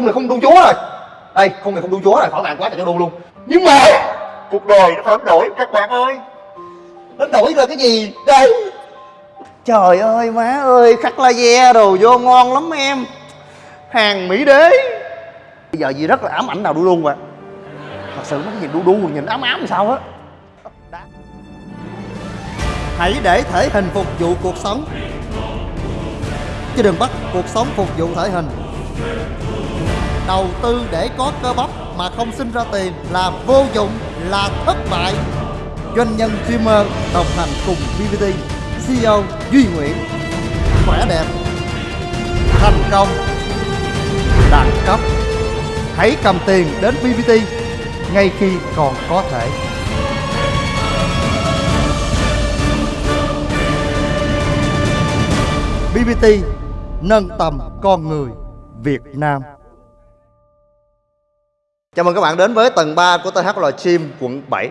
khung này không đu chúa rồi. Đây khung này không đu chúa rồi. Khỏi bàn quá trời cho đu luôn. Nhưng mà cuộc đời nó phải đánh đổi các bạn ơi. Đánh đổi là cái gì? Đây. Trời ơi má ơi khắc laser đồ vô ngon lắm em. Hàng mỹ đế. Bây giờ gì rất là ám ảnh nào đu đu mà. Thật sự nó nhìn đu đu nhìn ám ám sao á. Hãy để thể hình phục vụ cuộc sống. Chứ đừng bắt cuộc sống phục vụ thể hình đầu tư để có cơ bắp mà không sinh ra tiền là vô dụng, là thất bại. Doanh nhân streamer đồng hành cùng BBT CEO Duy Nguyễn. Khỏe đẹp. Thành công. Đẳng cấp. Hãy cầm tiền đến BBT ngay khi còn có thể. BBT nâng tầm con người Việt Nam. Chào mừng các bạn đến với tầng 3 của THL Gym quận 7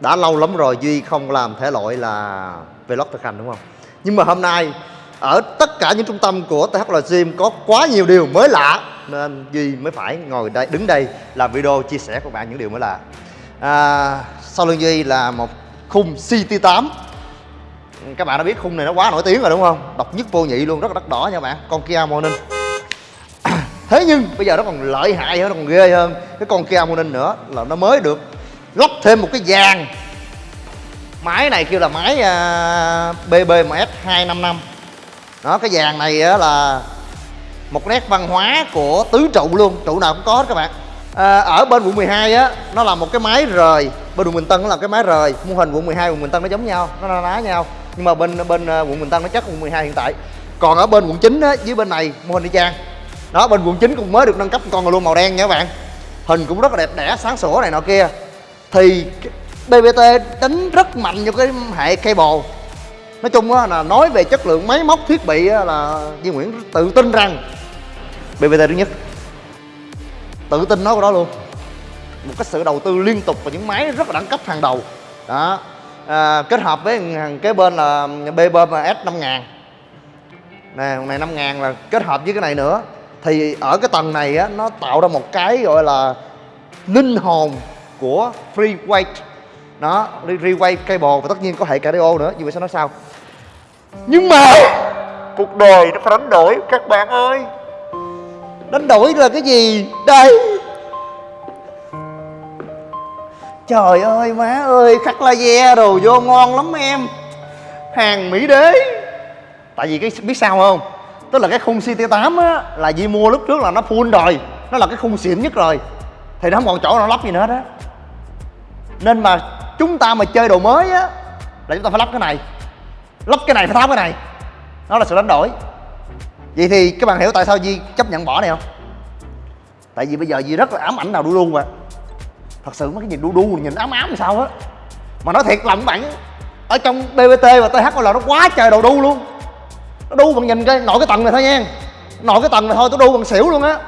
Đã lâu lắm rồi Duy không làm thể loại là vlog thực hành đúng không? Nhưng mà hôm nay ở tất cả những trung tâm của THL Gym có quá nhiều điều mới lạ Nên Duy mới phải ngồi đây đứng đây làm video chia sẻ với các bạn những điều mới lạ. À, Sau lưng Duy là một khung CT8 các bạn đã biết khung này nó quá nổi tiếng rồi đúng không? Độc nhất vô nhị luôn rất là đắt đỏ nha bạn. Con Kia Morning thế nhưng bây giờ nó còn lợi hại hơn nó còn ghê hơn. Cái con Kia Morning nữa là nó mới được lắp thêm một cái vàng. Máy này kêu là máy uh, BBMS 255 đó cái vàng này uh, là một nét văn hóa của tứ trụ luôn trụ nào cũng có hết các bạn. À, ở bên quận 12 á nó là một cái máy rời. Bên quận Bình Tân nó là cái máy rời. Mô hình quận 12 quận Bình Tân nó giống nhau nó là ná nhau. Nhưng mà bên bên à, quận Bình Tân nó chắc quận 12 hiện tại. Còn ở bên quận 9 á dưới bên này mô hình đi trang đó bên quận 9 cũng mới được nâng cấp con luôn màu đen nha các bạn. Hình cũng rất là đẹp đẽ sáng sủa này nọ kia. Thì BBT đánh rất mạnh vô cái hệ cable. Nói chung á là nói về chất lượng máy móc thiết bị á, là Duy Nguyễn tự tin rằng BBT thứ nhất. Tự tin nói của đó luôn. Một cái sự đầu tư liên tục vào những máy rất là đẳng cấp hàng đầu. Đó. À, kết hợp với hàng bên là BBMS 5000 nè này 5000 là kết hợp với cái này nữa thì ở cái tầng này á, nó tạo ra một cái gọi là linh hồn của free weight. Đó rewind cable và tất nhiên có hệ cardio nữa như vậy sao nói sao? Nhưng mà cuộc đời nó phải đánh đổi, các bạn ơi. Đánh đổi là cái gì? Đây. Trời ơi, má ơi, khắc laser đồ vô ngon lắm em. Hàng Mỹ đế. Tại vì cái, biết sao không? Tức là cái khung CT8 á, Là Di mua lúc trước là nó full rồi, Nó là cái khung xịn nhất rồi. Thì nó không còn chỗ nào lắp gì nữa hết á. Nên mà chúng ta mà chơi đồ mới á, Là chúng ta phải lắp cái này. Lắp cái này phải tháo cái này. Nó là sự đánh đổi. Vậy thì các bạn hiểu tại sao Di chấp nhận bỏ này không? Tại vì bây giờ Di rất là ám ảnh nào đu luôn mà. Thật sự mấy cái nhìn đu đu, nhìn ám ám sao á. Mà nói thiệt lòng bạn, ở trong bbt và th là nó quá trời đồ đu luôn nó đu bằng nhìn cái nội cái tầng này thôi nha. Nội cái tầng này thôi, tôi đu bằng xỉu luôn á.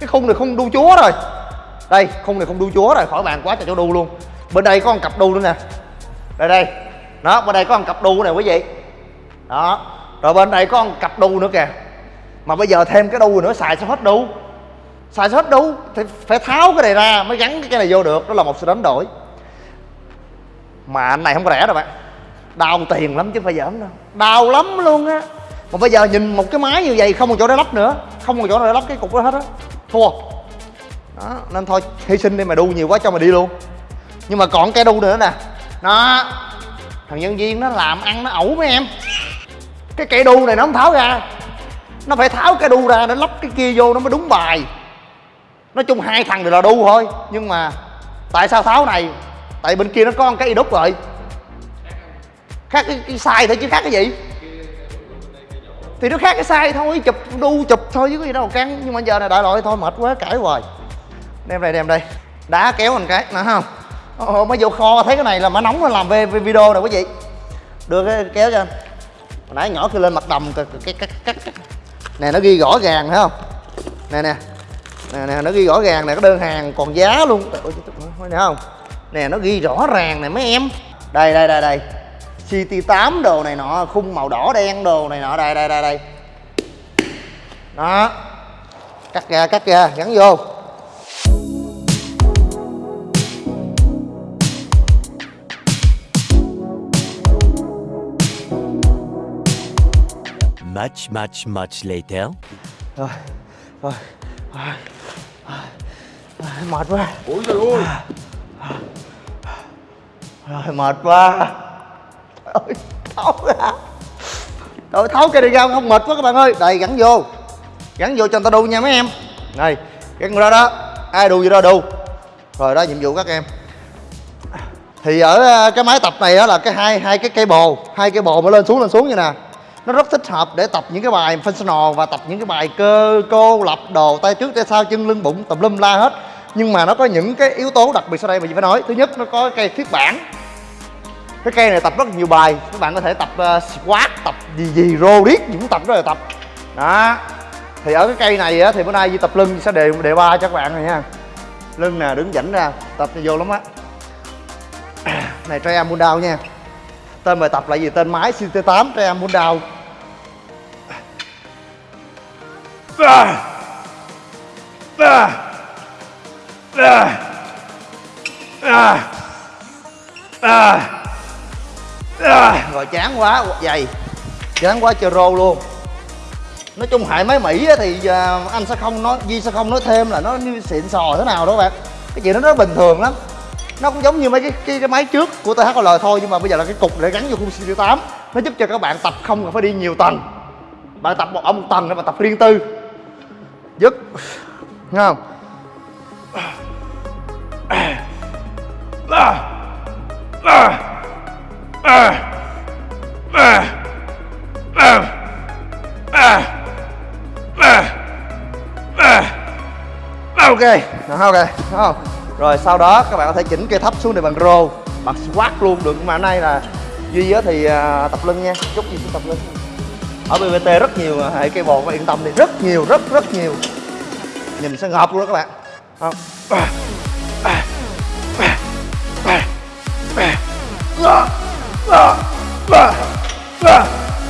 Cái khung này không đu chúa rồi. Đây, khung này không đu chúa rồi, khỏi bàn quá trời cho đu luôn. Bên đây có một cặp đu nữa nè. Đây đây. Đó, bên đây có một cặp đu này quý vị. Đó. Rồi bên đây có một cặp đu nữa kìa. Mà bây giờ thêm cái đu nữa, xài sao hết đu. Xài hết đu, thì phải tháo cái này ra mới gắn cái này vô được. Đó là một sự đánh đổi. Mà anh này không có rẻ đâu bạn. Đau tiền lắm chứ không phải giỡn đâu. Đau lắm luôn á mà bây giờ nhìn một cái máy như vậy không còn chỗ để lắp nữa. Không còn chỗ nào để lắp cái cục đó hết á. Thua. Đó nên thôi hy sinh đi mà đu nhiều quá cho mày đi luôn. Nhưng mà còn cái đu nữa nè. Nó thằng nhân viên nó làm ăn nó ẩu mấy em. Cái cây đu này nó không tháo ra. Nó phải tháo cái đu ra để lắp cái kia vô nó mới đúng bài. Nói chung hai thằng đều là đu thôi. Nhưng mà tại sao tháo này? Tại bên kia nó có một cái đúc rồi. Khác cái, cái sai thôi chứ khác cái gì thì nó khác cái sai thôi chụp đu chụp thôi chứ có gì đâu căng. Nhưng mà giờ này đại loại thôi mệt quá cãi hoài. Đem đây đem đây. Đá kéo mình cái nè không? Ồ, mới vô kho thấy cái này là má nóng nó làm về, video rồi quý vị. Đưa cái kéo cho anh. Hồi nãy nhỏ kia lên mặt đầm cái cái cái cái nè nó ghi rõ ràng thấy không? Nè nè. Nè nè nó ghi rõ ràng nè cái đơn hàng còn giá luôn. Nè không? Nè nó ghi rõ ràng nè mấy em. Đây đây đây đây ct 8 đồ này nọ khung màu đỏ đen đồ này nọ đây đây đây đây. Đó. Cắt ra cắt ra gắn vô. Much, much, much later. rồi rồi rồi, rồi, mệt quá. Ôi trời ơi rồi mệt quá ơi tháo ra rồi tháo cái đi ra, không mệt quá các bạn ơi. Đây, gắn vô. Gắn vô cho người ta đu nha mấy em. Này gắn ra đó ai đu gì đó đu. Rồi đó, nhiệm vụ các em. Thì ở ờ, cái máy tập này đó là cái hai hai cái cây bồ hai cây bồ mà lên xuống lên xuống như nè. Nó rất thích hợp để tập những cái bài functional và tập những cái bài cơ, cô, lập, đồ, tay trước, tay sau, chân, lưng, bụng, tùm lum, la hết. Nhưng mà nó có những cái yếu tố đặc biệt sau đây mà chị phải nói. Thứ nhất, nó có cây thiết bản cái cây này tập rất nhiều bài các bạn có thể tập uh, squat tập gì gì rô riết những tập đó là tập đó thì ở cái cây này á, thì bữa nay Di tập lưng sẽ đề đề ba cho các bạn rồi nha lưng nè đứng dẫn ra tập vô lắm á này triangle pull đau nha tên bài tập là gì tên máy CT8 triangle pull down à. À. À. À. À. À. rồi chán quá dày. Chán quá chơi rô luôn. Nói chung hại máy mỹ thì à, anh sẽ không nói Di sẽ không nói thêm là nó như xịn sò thế nào đó bạn. Cái chuyện đó nó bình thường lắm. Nó cũng giống như mấy cái cái, cái máy trước của THL thôi nhưng mà bây giờ là cái cục để gắn vô khung CT8 nó giúp cho các bạn tập không cần phải đi nhiều tầng. Bạn tập một ở một tầng để mà tập riêng tư. Dứt, Nghe không? Ờ. Ờ ok. Đó, ok. Đúng không rồi sau đó các bạn có thể chỉnh cây thấp xuống để bằng rô. Bằng squat luôn được. Mà hôm nay là duy á thì uh, tập lưng nha. Chút gì cũng tập lưng. Ở BBT rất nhiều à, hệ cây bồ các yên tâm đi. Rất nhiều rất rất nhiều. Nhìn sẽ ngợp luôn đó các bạn. Không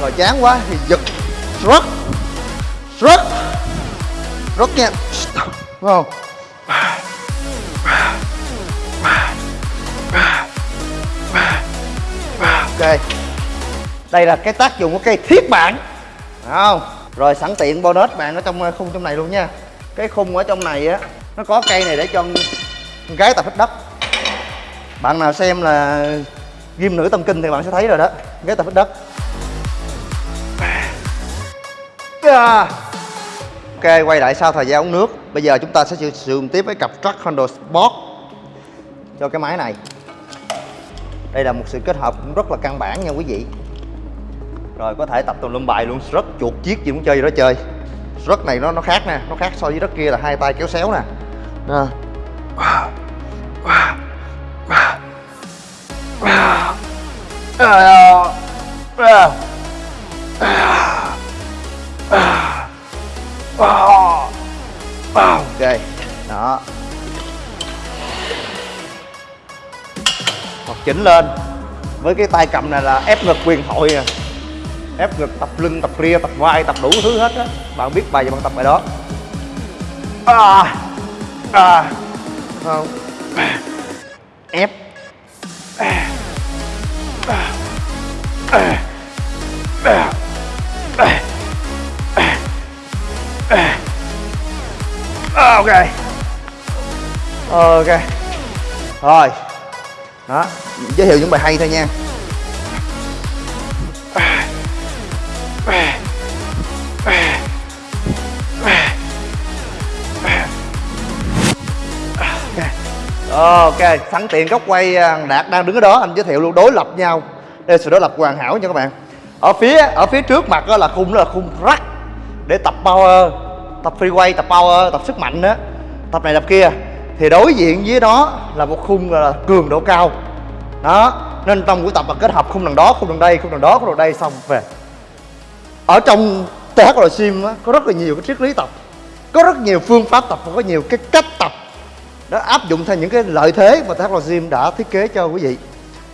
rồi chán quá, thì giật. Shrug shrug shrug nha. Đúng không? Ok. Đây là cái tác dụng của cây thiết bản. Đúng không? Rồi sẵn tiện bonus bạn ở trong ờ, khung trong này luôn nha. Cái khung ở trong này á, nó có cây này để cho con gái tập hít đất. Bạn nào xem là ghim nữ tâm kinh thì bạn sẽ thấy rồi đó. Ghế tập hít đất. Dạ. Ok, quay lại sau thời gian uống nước. Bây giờ chúng ta sẽ sử dụng tiếp với cặp truck Handle Sport cho cái máy này. Đây là một sự kết hợp cũng rất là căn bản nha quý vị. Rồi, có thể tập tùm lum bài luôn. Rất chuột chiếc gì muốn chơi gì đó chơi. Rất này nó nó khác nè. Nó khác so với rất kia là hai tay kéo xéo nè. Nè. Ok. Đó. Hoặc chỉnh lên. Với cái tay cầm này là ép ngực quyền thoại à. Ép ngực tập lưng tập ria tập vai tập đủ thứ hết á. Bạn biết bài gì bạn tập bài đó? À, à, không. Ép. À, à, ok. Ok. Rồi. Đó. Giới thiệu những bài hay thôi nha. Ok. Sẵn tiện góc quay à, đạt đang đứng ở đó, anh giới thiệu luôn, đối lập nhau đây sự đó lập hoàn hảo nha các bạn. Ở phía ở phía trước mặt đó là khung đó là khung rắc để tập power tập free tập power tập sức mạnh đó tập này tập kia. Thì đối diện với đó là một khung là cường độ cao. Đó nên trong buổi tập là kết hợp khung đằng đó khung đằng đây khung đằng đó khung đằng đây xong về. Ở trong THL Sim đó, có rất là nhiều cái triết lý tập. Có rất nhiều phương pháp tập và có nhiều cái cách tập đó áp dụng theo những cái lợi thế mà THL Sim đã thiết kế cho quý vị.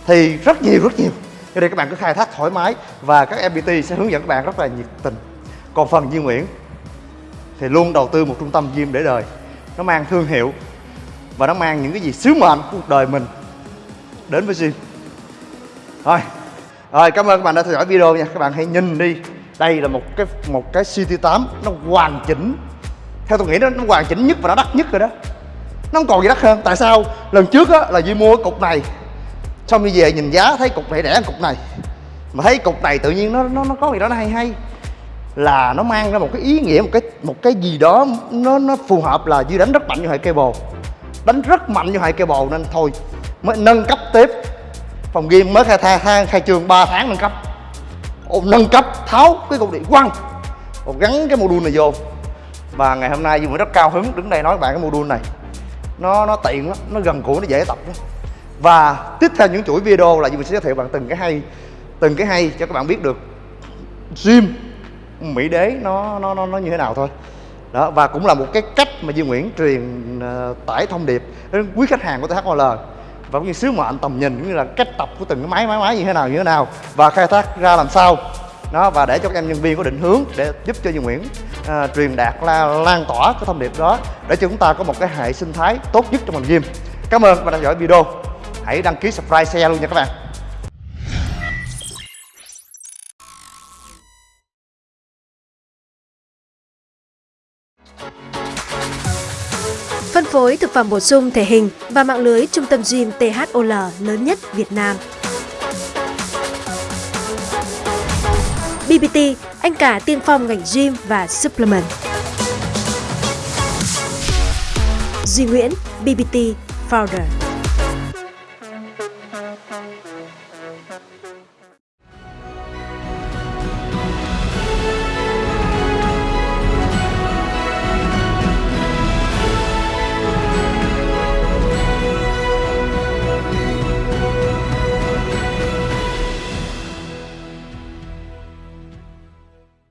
Thì rất nhiều rất nhiều cho nên các bạn cứ khai thác thoải mái và các MPT sẽ hướng dẫn các bạn rất là nhiệt tình. Còn phần Duy Nguyễn thì luôn đầu tư một trung tâm gym để đời. Nó mang thương hiệu và nó mang những cái gì sứ mệnh của cuộc đời mình đến với gym. Thôi rồi cảm ơn các bạn đã theo dõi video nha. Các bạn hãy nhìn đi. Đây là một cái một cái CT8 nó hoàn chỉnh. Theo tôi nghĩ nó, nó hoàn chỉnh nhất và nó đắt nhất rồi đó. Nó không còn gì đắt hơn? Tại sao lần trước á là Duy mua cục này xong đi về nhìn giá thấy cục này rẻ hơn cục này. Mà thấy cục này tự nhiên nó nó nó có gì đó nó hay hay. Là nó mang ra một cái ý nghĩa một cái một cái gì đó nó nó phù hợp là dư đánh rất mạnh như hệ cable đánh rất mạnh như hệ cable nên thôi mới nâng cấp tiếp. Phòng game mới khai thang khai, khai trương 3 tháng nâng cấp. Ồ, nâng cấp tháo cái cục điện quăng. Ồ, gắn cái module này vô. Và ngày hôm nay Duy mới rất cao hứng đứng đây nói với bạn cái module này. Nó nó tiện lắm nó gần gũi nó dễ tập lắm và tiếp theo những chuỗi video là mình sẽ giới thiệu bạn từng cái hay từng cái hay cho các bạn biết được gym mỹ đế nó nó nó, nó như thế nào thôi. Đó và cũng là một cái cách mà Duy Nguyễn truyền uh, tải thông điệp đến quý khách hàng của THOL và cũng như sứ mệnh tầm nhìn cũng như là cách tập của từng cái máy máy máy như thế nào như thế nào và khai thác ra làm sao. Đó và để cho các em nhân viên có định hướng để giúp cho Duy Nguyễn uh, truyền đạt la, lan tỏa cái thông điệp đó để cho chúng ta có một cái hệ sinh thái tốt nhất trong ngành gym. Cảm ơn và đã theo dõi video hãy đăng ký subscribe share luôn nha các bạn Phân phối thực phẩm bổ sung thể hình và mạng lưới trung tâm gym THOL lớn nhất Việt Nam. BBT, anh cả tiên phong ngành gym và supplement. Duy Nguyễn, BBT Founder. Thank.